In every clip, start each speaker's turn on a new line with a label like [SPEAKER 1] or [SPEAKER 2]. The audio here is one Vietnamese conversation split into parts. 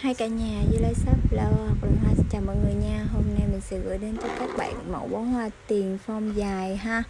[SPEAKER 1] Hai cả nhà với Lai Sắp Flower hoặc là Hoa xin chào mọi người nha. Hôm nay mình sẽ gửi đến cho các bạn mẫu bó hoa tiền phong dài ha.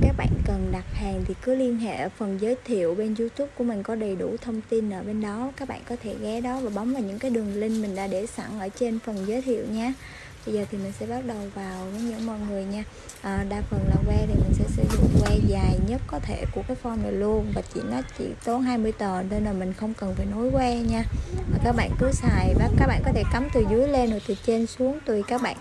[SPEAKER 1] Các bạn cần đặt hàng thì cứ liên hệ ở phần giới thiệu bên youtube của mình có đầy đủ thông tin ở bên đó. Các bạn có thể ghé đó và bấm vào những cái đường link mình đã để sẵn ở trên phần giới thiệu nha. Bây giờ thì mình sẽ bắt đầu vào với những mọi người nha. À, Đa phần là que thì mình sẽ sử dụng que dài nhất có thể của cái form này luôn Và chỉ nó chỉ tốn 20 tờ nên là mình không cần phải nối que nha. Và Các bạn cứ xài và các bạn có thể cắm từ dưới lên rồi từ trên xuống Tùy các bạn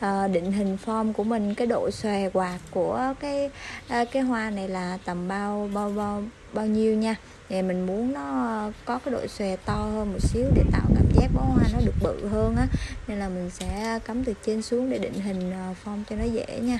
[SPEAKER 1] à, định hình form của mình. Cái độ xòe quạt của cái à, cái hoa này là tầm bao bao bao bao nhiêu nha. Thì mình muốn nó có cái độ xòe to hơn một xíu để tạo cảm giác bó hoa nó được bự hơn á. Nên là mình sẽ cắm từ trên xuống để định hình ờ, form cho nó dễ nha.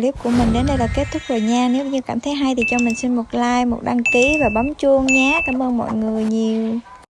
[SPEAKER 1] Clip của mình đến đây là kết thúc rồi nha. Nếu như cảm thấy hay thì cho mình xin một like, một đăng ký và bấm chuông nhé. Cảm ơn mọi người nhiều.